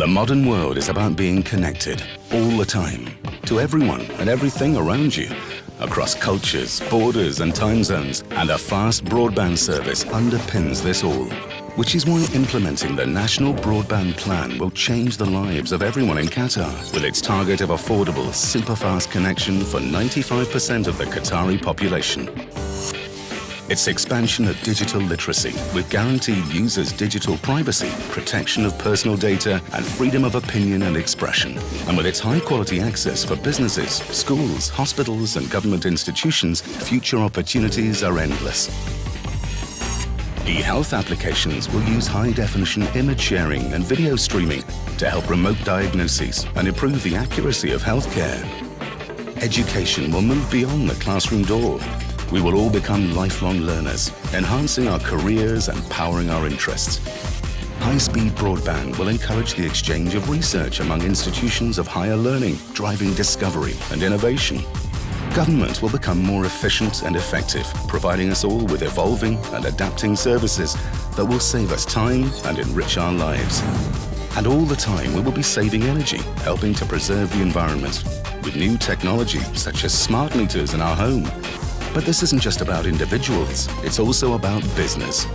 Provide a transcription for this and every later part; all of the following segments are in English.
The modern world is about being connected all the time to everyone and everything around you across cultures, borders and time zones and a fast broadband service underpins this all which is why implementing the National Broadband Plan will change the lives of everyone in Qatar with its target of affordable, super-fast connection for 95% of the Qatari population. Its expansion of digital literacy with guaranteed users' digital privacy, protection of personal data and freedom of opinion and expression. And with its high-quality access for businesses, schools, hospitals and government institutions, future opportunities are endless. E-health applications will use high-definition image sharing and video streaming to help remote diagnoses and improve the accuracy of healthcare. Education will move beyond the classroom door. We will all become lifelong learners, enhancing our careers and powering our interests. High-speed broadband will encourage the exchange of research among institutions of higher learning, driving discovery and innovation. Government will become more efficient and effective, providing us all with evolving and adapting services that will save us time and enrich our lives. And all the time we will be saving energy, helping to preserve the environment with new technology such as smart meters in our home. But this isn't just about individuals, it's also about business.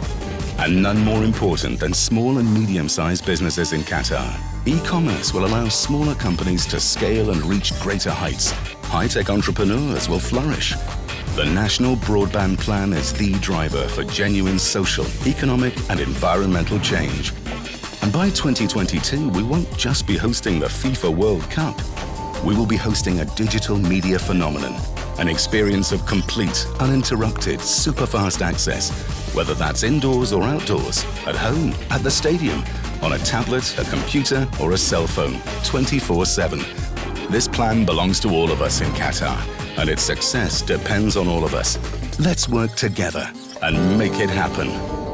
And none more important than small and medium-sized businesses in Qatar. E-commerce will allow smaller companies to scale and reach greater heights high-tech entrepreneurs will flourish. The National Broadband Plan is the driver for genuine social, economic and environmental change. And by 2022, we won't just be hosting the FIFA World Cup. We will be hosting a digital media phenomenon, an experience of complete, uninterrupted, super-fast access, whether that's indoors or outdoors, at home, at the stadium, on a tablet, a computer or a cell phone, 24-7 this plan belongs to all of us in Qatar, and its success depends on all of us. Let's work together and make it happen.